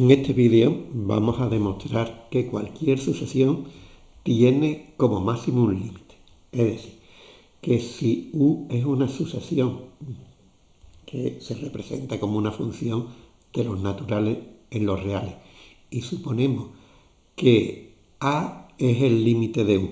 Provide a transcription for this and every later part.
En este vídeo vamos a demostrar que cualquier sucesión tiene como máximo un límite. Es decir, que si U es una sucesión que se representa como una función de los naturales en los reales y suponemos que A es el límite de U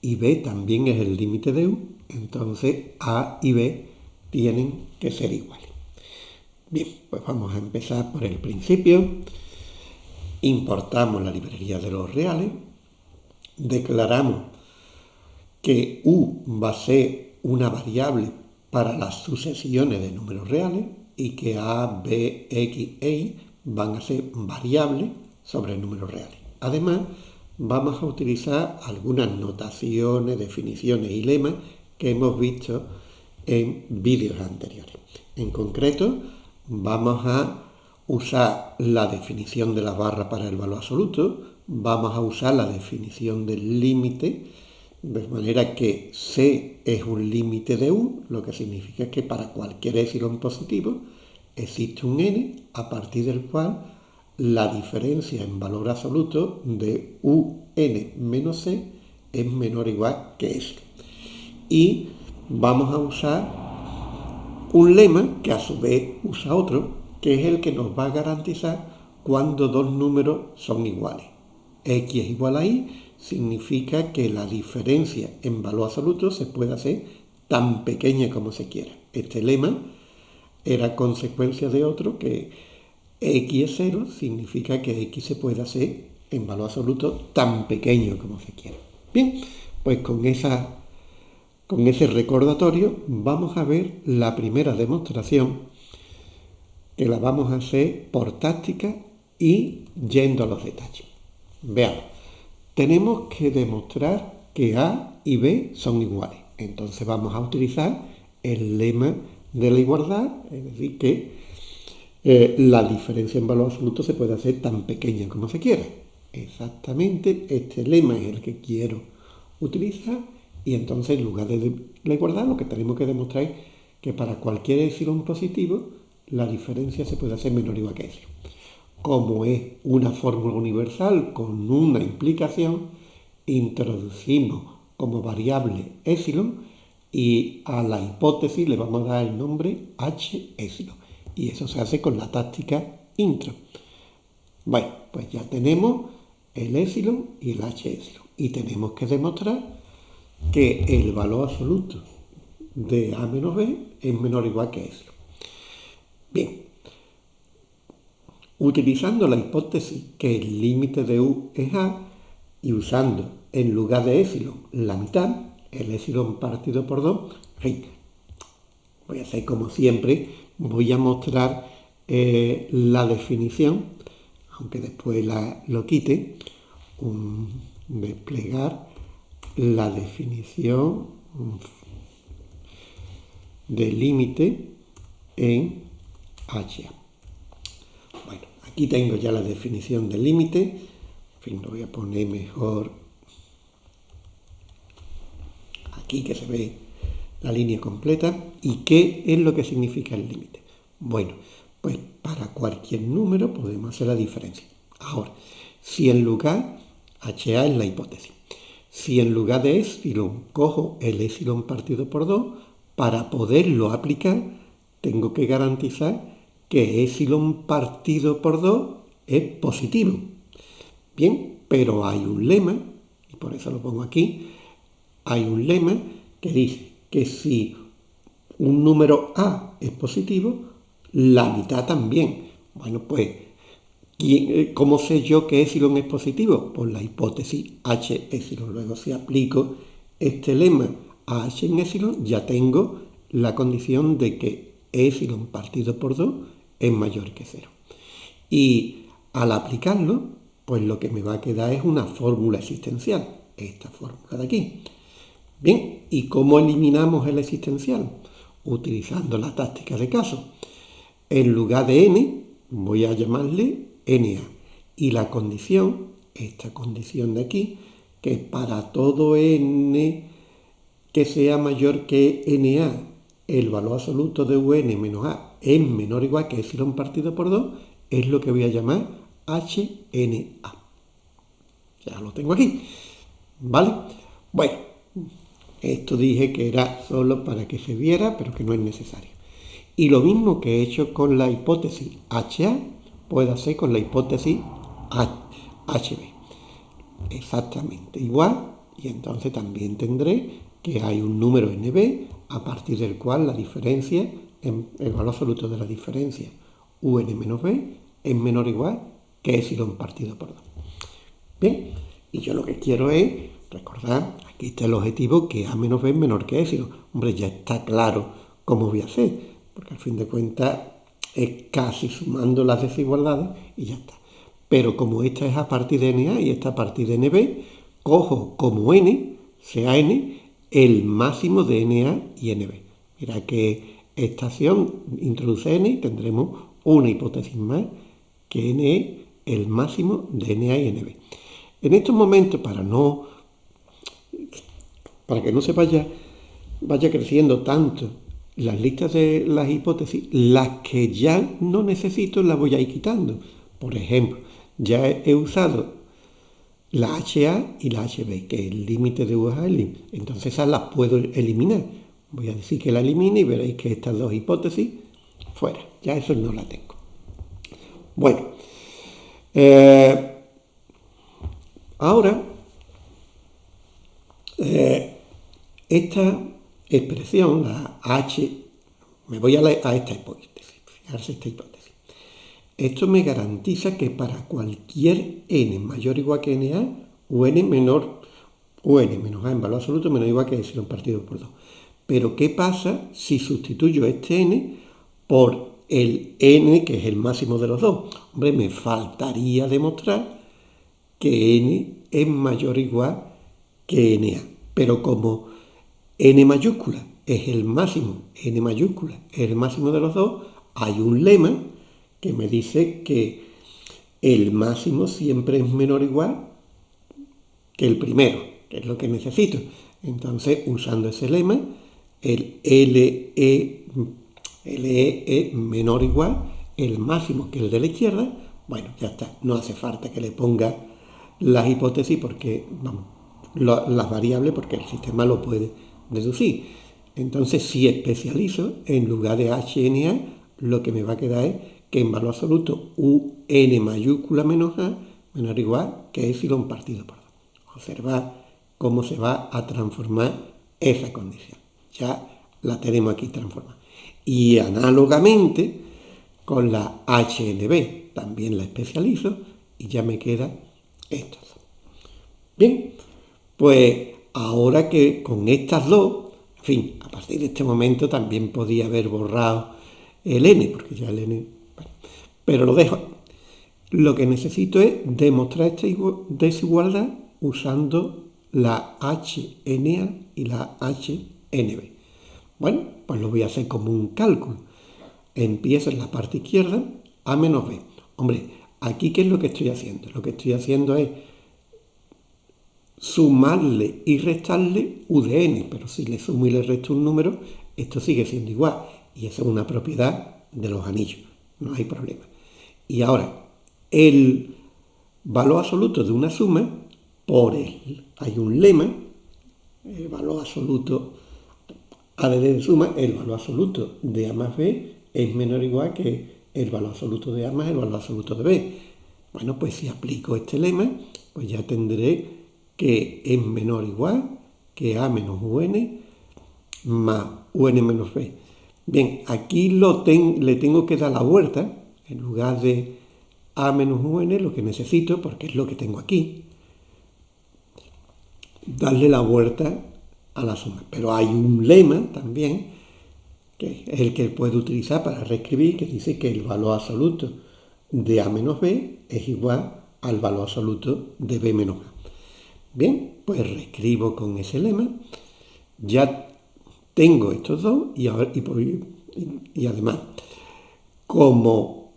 y B también es el límite de U, entonces A y B tienen que ser iguales. Bien, pues vamos a empezar por el principio. Importamos la librería de los reales. Declaramos que U va a ser una variable para las sucesiones de números reales y que A, B, X e Y van a ser variables sobre números reales. Además, vamos a utilizar algunas notaciones, definiciones y lemas que hemos visto en vídeos anteriores. En concreto, vamos a usar la definición de la barra para el valor absoluto, vamos a usar la definición del límite, de manera que C es un límite de U, lo que significa que para cualquier epsilon positivo existe un n a partir del cual la diferencia en valor absoluto de un menos c es menor o igual que S. Y vamos a usar un lema que a su vez usa otro, que es el que nos va a garantizar cuando dos números son iguales. X es igual a Y significa que la diferencia en valor absoluto se puede hacer tan pequeña como se quiera. Este lema era consecuencia de otro que X es cero significa que X se puede hacer en valor absoluto tan pequeño como se quiera. Bien, pues con esa con ese recordatorio vamos a ver la primera demostración que la vamos a hacer por táctica y yendo a los detalles. Veamos, tenemos que demostrar que A y B son iguales. Entonces vamos a utilizar el lema de la igualdad, es decir, que eh, la diferencia en valor absoluto se puede hacer tan pequeña como se quiera. Exactamente este lema es el que quiero utilizar y entonces, en lugar de la igualdad, lo que tenemos que demostrar es que para cualquier epsilon positivo, la diferencia se puede hacer menor o igual que epsilon. Como es una fórmula universal con una implicación, introducimos como variable epsilon y a la hipótesis le vamos a dar el nombre h epsilon. Y eso se hace con la táctica intro. Bueno, pues ya tenemos el epsilon y el h epsilon. Y tenemos que demostrar que el valor absoluto de A menos B es menor o igual que eso. Bien, utilizando la hipótesis que el límite de U es A y usando en lugar de epsilon la mitad, el epsilon partido por 2, voy a hacer como siempre, voy a mostrar eh, la definición, aunque después la, lo quite, un desplegar la definición de límite en H. Bueno, aquí tengo ya la definición del límite. En fin, lo voy a poner mejor aquí que se ve la línea completa. ¿Y qué es lo que significa el límite? Bueno, pues para cualquier número podemos hacer la diferencia. Ahora, si en lugar HA es la hipótesis. Si en lugar de epsilon cojo el epsilon partido por 2, para poderlo aplicar tengo que garantizar que epsilon partido por 2 es positivo. Bien, pero hay un lema, y por eso lo pongo aquí, hay un lema que dice que si un número A es positivo, la mitad también. Bueno, pues eh, ¿Cómo sé yo que epsilon es positivo? Por la hipótesis H epsilon. Luego si aplico este lema a H en epsilon, ya tengo la condición de que epsilon partido por 2 es mayor que 0. Y al aplicarlo, pues lo que me va a quedar es una fórmula existencial, esta fórmula de aquí. Bien, ¿y cómo eliminamos el existencial? Utilizando la táctica de caso. En lugar de n, voy a llamarle Y la condición, esta condición de aquí, que para todo n que sea mayor que NA, el valor absoluto de UN menos A es menor o igual que epsilon partido por 2, es lo que voy a llamar HNA. Ya lo tengo aquí, ¿vale? Bueno, esto dije que era solo para que se viera, pero que no es necesario. Y lo mismo que he hecho con la hipótesis HA, puedo hacer con la hipótesis HB. Exactamente igual, y entonces también tendré que hay un número NB a partir del cual la diferencia, el valor absoluto de la diferencia UN menos B es menor o igual que epsilon partido por 2. Bien, y yo lo que quiero es recordar, aquí está el objetivo que A menos B es menor que epsilon. Hombre, ya está claro cómo voy a hacer, porque al fin de cuentas es casi sumando las desigualdades y ya está. Pero como esta es a partir de NA y esta a partir de NB, cojo como N, sea N, el máximo de NA y NB. Mira que esta acción introduce N y tendremos una hipótesis más que N es el máximo de NA y NB. En estos momentos, para no para que no se vaya, vaya creciendo tanto las listas de las hipótesis, las que ya no necesito las voy a ir quitando. Por ejemplo, ya he usado la HA y la HB, que es el límite de límite. Entonces esas las puedo eliminar. Voy a decir que la elimine y veréis que estas dos hipótesis fuera. Ya eso no la tengo. Bueno, eh, ahora eh, esta expresión, la H, me voy a, a esta hipótesis, fijarse esta hipótesis. Esto me garantiza que para cualquier n mayor o igual que na, un menor, un menos a en valor absoluto menor o igual que epsilon partido por 2. Pero ¿qué pasa si sustituyo este n por el n, que es el máximo de los dos? Hombre, me faltaría demostrar que n es mayor o igual que na. Pero como n mayúscula es el máximo, n mayúscula es el máximo de los dos, hay un lema que me dice que el máximo siempre es menor o igual que el primero, que es lo que necesito. Entonces, usando ese lema, el LE, es menor o igual el máximo que el de la izquierda, bueno, ya está, no hace falta que le ponga las hipótesis porque, vamos, las variables porque el sistema lo puede deducir. Entonces, si especializo, en lugar de HNA, lo que me va a quedar es que en valor absoluto un mayúscula menos a menor o igual que epsilon partido por 2. Observad cómo se va a transformar esa condición. Ya la tenemos aquí transformada. Y análogamente con la HNB también la especializo y ya me queda esto. Bien, pues ahora que con estas dos, en fin, a partir de este momento también podía haber borrado el n, porque ya el n pero lo dejo. Lo que necesito es demostrar esta desigualdad usando la HNA y la HNB. Bueno, pues lo voy a hacer como un cálculo. Empiezo en la parte izquierda, A menos B. Hombre, aquí ¿qué es lo que estoy haciendo? Lo que estoy haciendo es sumarle y restarle U de n, pero si le sumo y le resto un número, esto sigue siendo igual. Y esa es una propiedad de los anillos, no hay problema. Y ahora, el valor absoluto de una suma, por él hay un lema, el valor absoluto a de suma, el valor absoluto de A más B es menor o igual que el valor absoluto de A más el valor absoluto de B. Bueno, pues si aplico este lema, pues ya tendré que es menor o igual que A menos UN más UN menos B. Bien, aquí lo le tengo que dar la vuelta en lugar de a menos un, lo que necesito, porque es lo que tengo aquí, darle la vuelta a la suma. Pero hay un lema también, que es el que puede utilizar para reescribir, que dice que el valor absoluto de a menos b es igual al valor absoluto de b menos a. Bien, pues reescribo con ese lema. Ya tengo estos dos y, además, como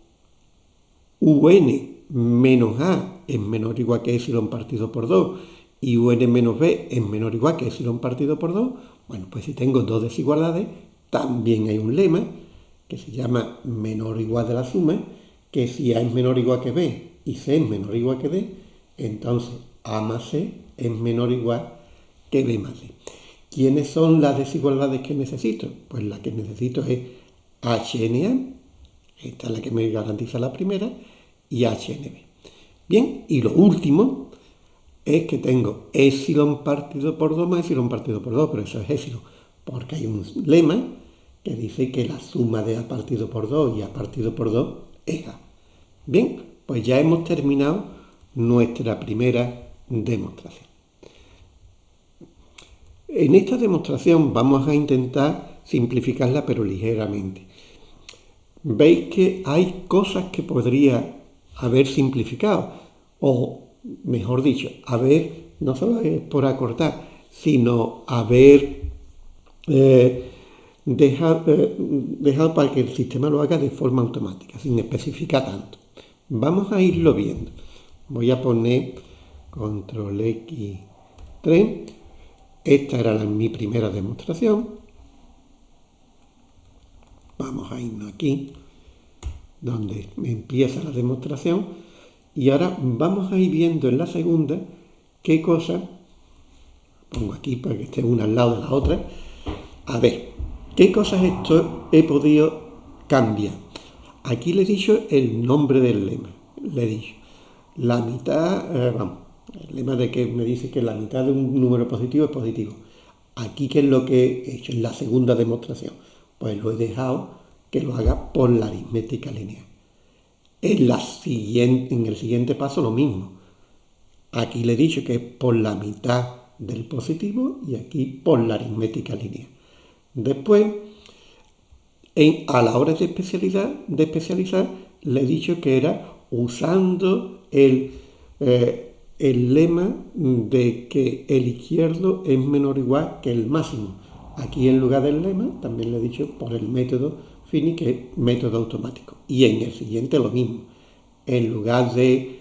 un menos a es menor o igual que epsilon partido por 2 y un menos b es menor o igual que epsilon partido por 2, bueno, pues si tengo dos desigualdades, también hay un lema que se llama menor o igual de la suma, que si a es menor o igual que b y C es menor o igual que D, entonces A más C es menor o igual que B más D. ¿Quiénes son las desigualdades que necesito? Pues la que necesito es HNA, esta es la que me garantiza la primera, y HNB. Bien, y lo último es que tengo epsilon partido por 2 más epsilon partido por 2, pero eso es epsilon, porque hay un lema que dice que la suma de A partido por 2 y A partido por 2 es A. Bien, pues ya hemos terminado nuestra primera demostración. En esta demostración vamos a intentar simplificarla pero ligeramente. Veis que hay cosas que podría haber simplificado, o mejor dicho, haber, no solo es por acortar, sino haber eh, dejado, eh, dejado para que el sistema lo haga de forma automática, sin especificar tanto. Vamos a irlo viendo. Voy a poner control X3 esta era mi primera demostración. Vamos a irnos aquí, donde empieza la demostración. Y ahora vamos a ir viendo en la segunda qué cosa, pongo aquí para que esté una al lado de la otra, a ver, qué cosas esto he podido cambiar. Aquí le he dicho el nombre del lema, le he dicho la mitad, eh, vamos, el lema de que me dice que la mitad de un número positivo es positivo. Aquí, ¿qué es lo que he hecho en la segunda demostración? Pues lo he dejado que lo haga por la aritmética lineal. En, la siguiente, en el siguiente paso lo mismo. Aquí le he dicho que es por la mitad del positivo y aquí por la aritmética lineal. Después, a la hora de, especialidad, de especializar, le he dicho que era usando el, eh, el lema de que el izquierdo es menor o igual que el máximo. Aquí en lugar del lema, también le he dicho por el método Fini, que es método automático. Y en el siguiente lo mismo. En lugar de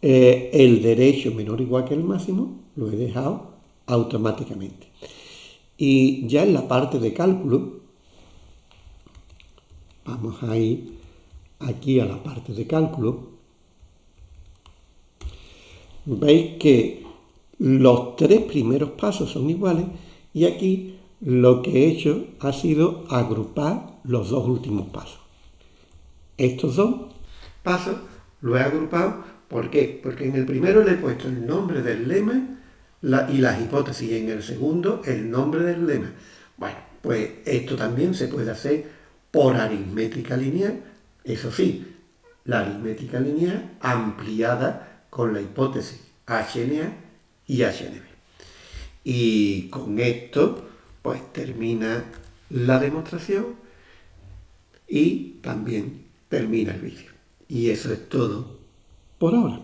eh, el derecho menor o igual que el máximo, lo he dejado automáticamente. Y ya en la parte de cálculo, vamos a ir aquí a la parte de cálculo, veis que los tres primeros pasos son iguales y aquí lo que he hecho ha sido agrupar los dos últimos pasos. Estos dos pasos los he agrupado, ¿por qué? Porque en el primero le he puesto el nombre del lema y las hipótesis, y en el segundo el nombre del lema. Bueno, pues esto también se puede hacer por aritmética lineal, eso sí, la aritmética lineal ampliada con la hipótesis HNA y HNB. Y con esto, pues termina la demostración y también termina el vídeo. Y eso es todo por ahora.